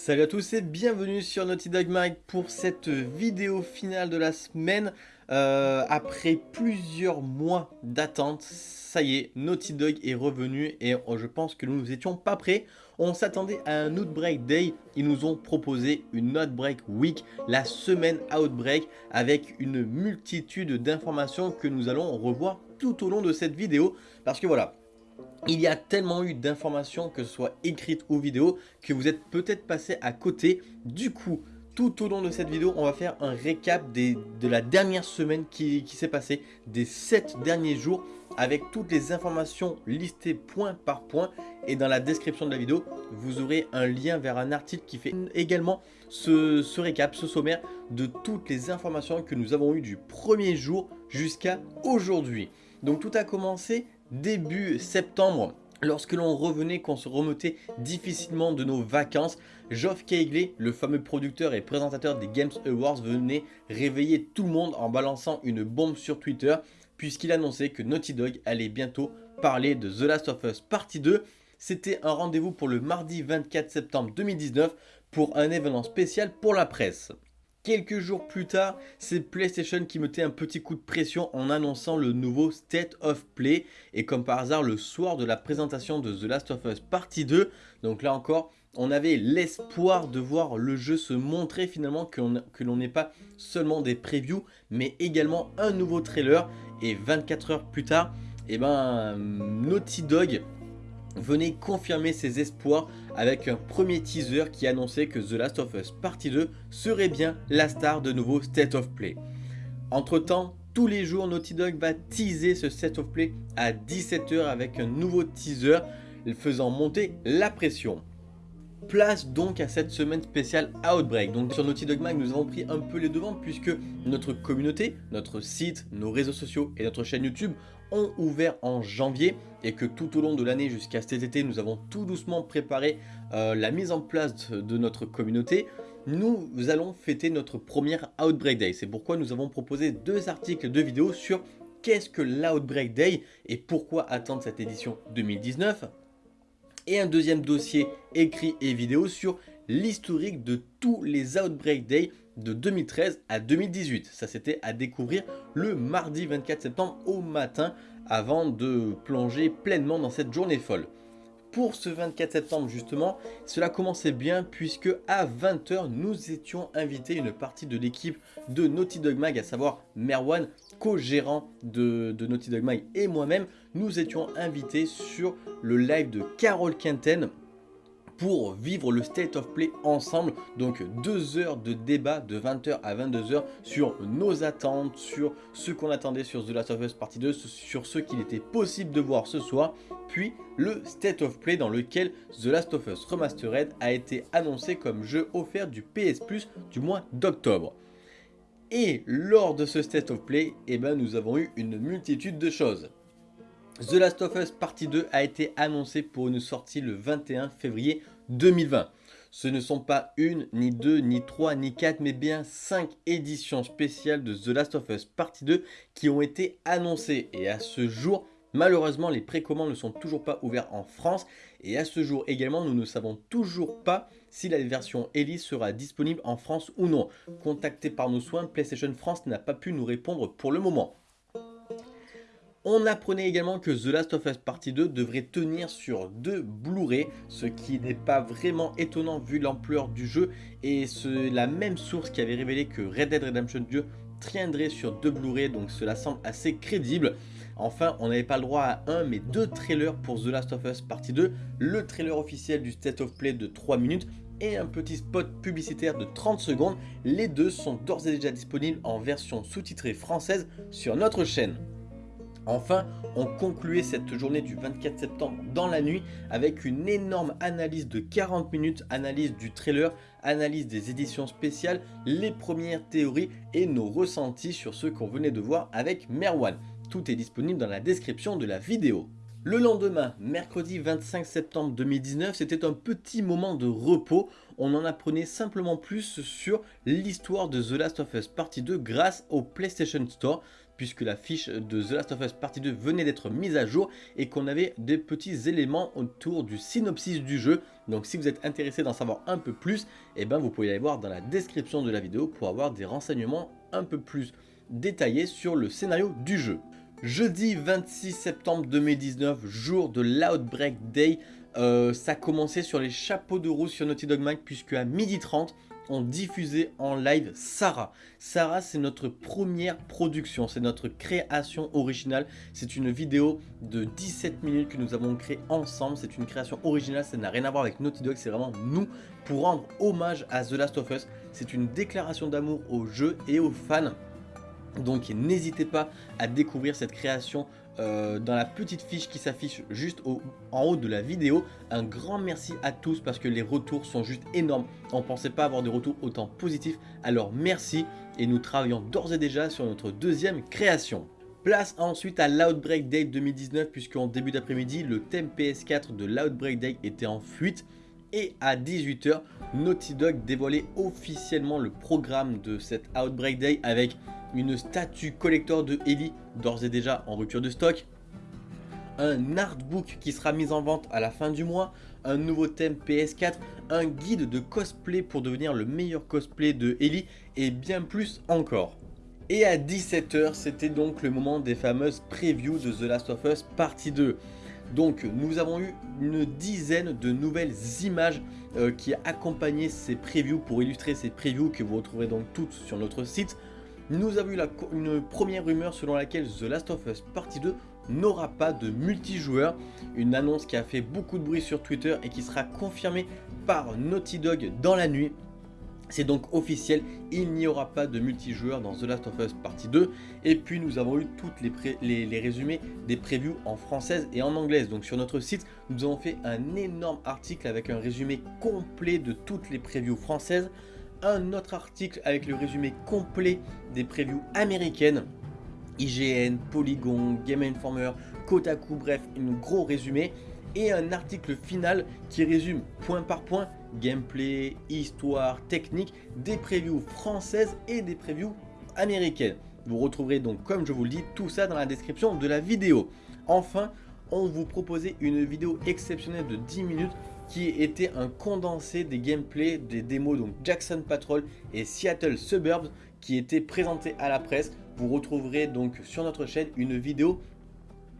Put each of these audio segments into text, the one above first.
Salut à tous et bienvenue sur Naughty Dog Mag pour cette vidéo finale de la semaine. Euh, après plusieurs mois d'attente, ça y est, Naughty Dog est revenu et je pense que nous n'étions pas prêts. On s'attendait à un Outbreak Day, ils nous ont proposé une Outbreak Week, la semaine Outbreak, avec une multitude d'informations que nous allons revoir tout au long de cette vidéo. Parce que voilà, il y a tellement eu d'informations, que ce soit écrites ou vidéo, que vous êtes peut-être passé à côté. Du coup, tout au long de cette vidéo, on va faire un récap de la dernière semaine qui, s'est passée, des 7 derniers jours, avec toutes les informations listées point par point. Et dans la description de la vidéo, vous aurez un lien vers un article qui fait également ce, ce récap, ce sommaire de toutes les informations que nous avons eues du premier jour jusqu'à aujourd'hui. Donc tout a commencé début septembre, lorsque l'on revenait, qu'on se remettait difficilement de nos vacances, Geoff Keighley, le fameux producteur et présentateur des Games Awards, venait réveiller tout le monde en balançant une bombe sur Twitter, puisqu'il annonçait que Naughty Dog allait bientôt parler de The Last of Us Partie 2. C'était un rendez-vous pour le mardi 24 septembre 2019 pour un événement spécial pour la presse. Quelques jours plus tard, c'est PlayStation qui mettait un petit coup de pression en annonçant le nouveau State of Play. Et comme par hasard, le soir de la présentation de The Last of Us Partie 2, donc là encore, on avait l'espoir de voir le jeu se montrer finalement, que l'on n'ait pas seulement des previews, mais également un nouveau trailer. Et 24 heures plus tard, eh ben, Naughty Dog venait confirmer ses espoirs avec un premier teaser qui annonçait que The Last of Us Partie 2 serait bien la star de nouveau State of Play. Entre temps, tous les jours Naughty Dog va teaser ce State of Play à 17h avec un nouveau teaser faisant monter la pression. Place donc à cette semaine spéciale Outbreak. Donc sur Naughty Dog Mag, nous avons pris un peu les devants puisque notre communauté, notre site, nos réseaux sociaux et notre chaîne YouTube ont ouvert en janvier et que tout au long de l'année jusqu'à cet été, nous avons tout doucement préparé euh, la mise en place de notre communauté. Nous allons fêter notre première Outbreak Day. C'est pourquoi nous avons proposé deux articles de vidéo sur qu'est-ce que l'Outbreak Day et pourquoi attendre cette édition 2019 et un deuxième dossier écrit et vidéo sur l'historique de tous les Outbreak Day de 2013 à 2018. Ça c'était à découvrir le mardi 24 septembre au matin avant de plonger pleinement dans cette journée folle. Pour ce 24 septembre justement, cela commençait bien puisque à 20h nous étions invités une partie de l'équipe de Naughty Dog Mag, à savoir Merwan, co-gérant de, Naughty Dog et moi-même, nous étions invités sur le live de Carol Quinten pour vivre le State of Play ensemble. Donc deux heures de débat de 20h à 22h sur nos attentes, sur ce qu'on attendait sur The Last of Us Partie 2, sur ce qu'il était possible de voir ce soir. Puis le State of Play dans lequel The Last of Us Remastered a été annoncé comme jeu offert du PS Plus du mois d'octobre. Et lors de ce State of Play, eh ben, nous avons eu une multitude de choses. The Last of Us Partie 2 a été annoncé pour une sortie le 21 février 2020. Ce ne sont pas une, ni deux, ni trois, ni quatre, mais bien cinq éditions spéciales de The Last of Us Partie 2 qui ont été annoncées. Et à ce jour, malheureusement, les précommandes ne sont toujours pas ouvertes en France. Et à ce jour également, nous ne savons toujours pas si la version Elise sera disponible en France ou non. Contacté par nos soins, PlayStation France n'a pas pu nous répondre pour le moment. On apprenait également que The Last of Us Partie 2 devrait tenir sur deux Blu-ray, ce qui n'est pas vraiment étonnant vu l'ampleur du jeu et c'est la même source qui avait révélé que Red Dead Redemption 2 tiendrait sur deux Blu-ray donc cela semble assez crédible. Enfin, on n'avait pas le droit à un mais deux trailers pour The Last of Us Partie 2, le trailer officiel du State of Play de 3 minutes et un petit spot publicitaire de 30 secondes. Les deux sont d'ores et déjà disponibles en version sous-titrée française sur notre chaîne. Enfin, on concluait cette journée du 24 septembre dans la nuit avec une énorme analyse de 40 minutes, analyse du trailer, analyse des éditions spéciales, les premières théories et nos ressentis sur ce qu'on venait de voir avec Merwan. Tout est disponible dans la description de la vidéo. Le lendemain, mercredi 25 septembre 2019, c'était un petit moment de repos. On en apprenait simplement plus sur l'histoire de The Last of Us Partie 2 grâce au PlayStation Store puisque la fiche de The Last of Us Partie 2 venait d'être mise à jour et qu'on avait des petits éléments autour du synopsis du jeu. Donc si vous êtes intéressé d'en savoir un peu plus, eh ben vous pouvez aller voir dans la description de la vidéo pour avoir des renseignements un peu plus détaillés sur le scénario du jeu. Jeudi 26 septembre 2019, jour de l'Outbreak Day, euh, ça commençait sur les chapeaux de roue sur Naughty Dog Mag puisque à 12h30, on diffusait en live Sarah. Sarah, c'est notre première production, c'est notre création originale. C'est une vidéo de 17 minutes que nous avons créée ensemble. C'est une création originale, ça n'a rien à voir avec Naughty Dog, c'est vraiment nous pour rendre hommage à The Last of Us. C'est une déclaration d'amour au jeu et aux fans. Donc n'hésitez pas à découvrir cette création euh, dans la petite fiche qui s'affiche juste en haut de la vidéo. Un grand merci à tous parce que les retours sont juste énormes. On ne pensait pas avoir des retours autant positifs. Alors merci et nous travaillons d'ores et déjà sur notre deuxième création. Place ensuite à l'Outbreak Day 2019 puisqu'en début d'après-midi, le thème PS4 de l'Outbreak Day était en fuite. Et à 18h, Naughty Dog dévoilait officiellement le programme de cette Outbreak Day avec une statue collector de Ellie d'ores et déjà en rupture de stock, un artbook qui sera mis en vente à la fin du mois, un nouveau thème PS4, un guide de cosplay pour devenir le meilleur cosplay de Ellie et bien plus encore. Et à 17h, c'était donc le moment des fameuses previews de The Last of Us partie 2. Donc nous avons eu une dizaine de nouvelles images euh, qui accompagnaient ces previews pour illustrer ces previews que vous retrouverez donc toutes sur notre site. Nous avons eu une première rumeur selon laquelle The Last of Us Partie 2 n'aura pas de multijoueur. Une annonce qui a fait beaucoup de bruit sur Twitter et qui sera confirmée par Naughty Dog dans la nuit. C'est donc officiel, il n'y aura pas de multijoueur dans The Last of Us Partie 2. Et puis nous avons eu toutes les, les, résumés des previews en française et en anglaise. Donc sur notre site, nous avons fait un énorme article avec un résumé complet de toutes les previews françaises un autre article avec le résumé complet des previews américaines. IGN, Polygon, Game Informer, Kotaku, bref, un gros résumé. Et un article final qui résume point par point gameplay, histoire, technique des previews françaises et des previews américaines. Vous retrouverez donc, comme je vous le dis, tout ça dans la description de la vidéo. Enfin, on vous proposait une vidéo exceptionnelle de 10 minutes qui était un condensé des gameplays des démos donc Jackson Patrol et Seattle Suburbs qui étaient présentés à la presse. Vous retrouverez donc sur notre chaîne une vidéo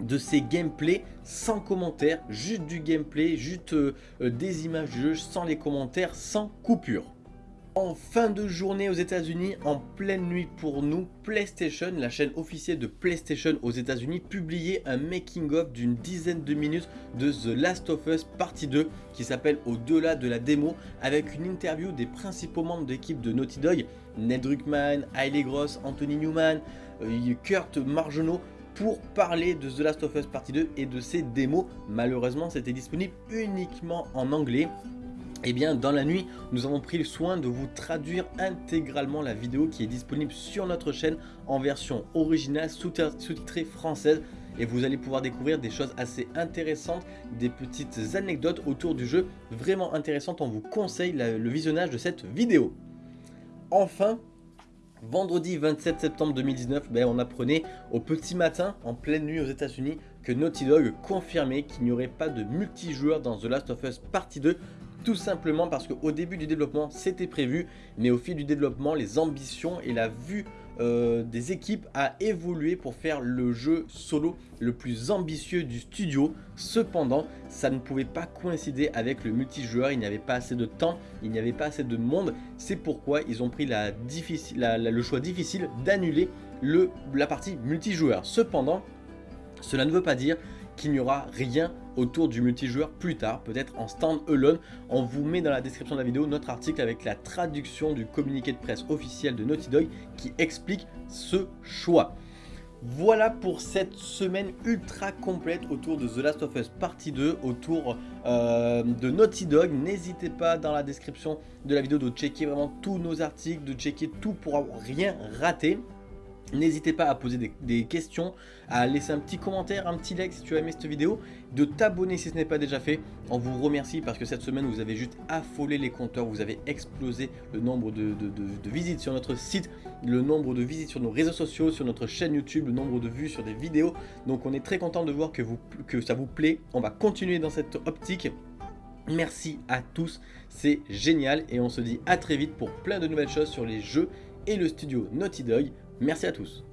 de ces gameplays sans commentaires, juste du gameplay, juste euh, des images du jeu sans les commentaires, sans coupure. En fin de journée aux états unis en pleine nuit pour nous, PlayStation, la chaîne officielle de PlayStation aux états unis publiait un making of d'une dizaine de minutes de The Last of Us Partie 2 qui s'appelle Au-delà de la démo avec une interview des principaux membres d'équipe de Naughty Dog, Ned Druckmann, Hailey Gross, Anthony Newman, euh, Kurt Margenot pour parler de The Last of Us Partie 2 et de ses démos. Malheureusement, c'était disponible uniquement en anglais. Eh bien dans la nuit, nous avons pris le soin de vous traduire intégralement la vidéo qui est disponible sur notre chaîne en version originale sous-titrée française et vous allez pouvoir découvrir des choses assez intéressantes, des petites anecdotes autour du jeu vraiment intéressantes. On vous conseille le visionnage de cette vidéo. Enfin, vendredi 27 septembre 2019, ben, on apprenait au petit matin, en pleine nuit aux états unis que Naughty Dog confirmait qu'il n'y aurait pas de multijoueur dans The Last of Us Partie 2 tout simplement parce qu'au début du développement c'était prévu mais au fil du développement les ambitions et la vue euh, des équipes a évolué pour faire le jeu solo le plus ambitieux du studio. Cependant ça ne pouvait pas coïncider avec le multijoueur il n'y avait pas assez de temps il n'y avait pas assez de monde. C'est pourquoi ils ont pris le choix difficile d'annuler la partie multijoueur. Cependant cela ne veut pas dire qu'il n'y aura rien autour du multijoueur plus tard, peut-être en stand-alone. On vous met dans la description de la vidéo notre article avec la traduction du communiqué de presse officiel de Naughty Dog qui explique ce choix. Voilà pour cette semaine ultra complète autour de The Last of Us Partie 2, autour euh, de Naughty Dog. N'hésitez pas dans la description de la vidéo de checker vraiment tous nos articles, de checker tout pour rien raté. N'hésitez pas à poser des, questions, à laisser un petit commentaire, un petit like si tu as aimé cette vidéo, de t'abonner si ce n'est pas déjà fait. On vous remercie parce que cette semaine vous avez juste affolé les compteurs, vous avez explosé le nombre de, visites sur notre site, le nombre de visites sur nos réseaux sociaux, sur notre chaîne YouTube, le nombre de vues sur des vidéos. Donc on est très content de voir que, ça vous plaît. On va continuer dans cette optique. Merci à tous, c'est génial et on se dit à très vite pour plein de nouvelles choses sur les jeux et le studio Naughty Dog. Merci à tous.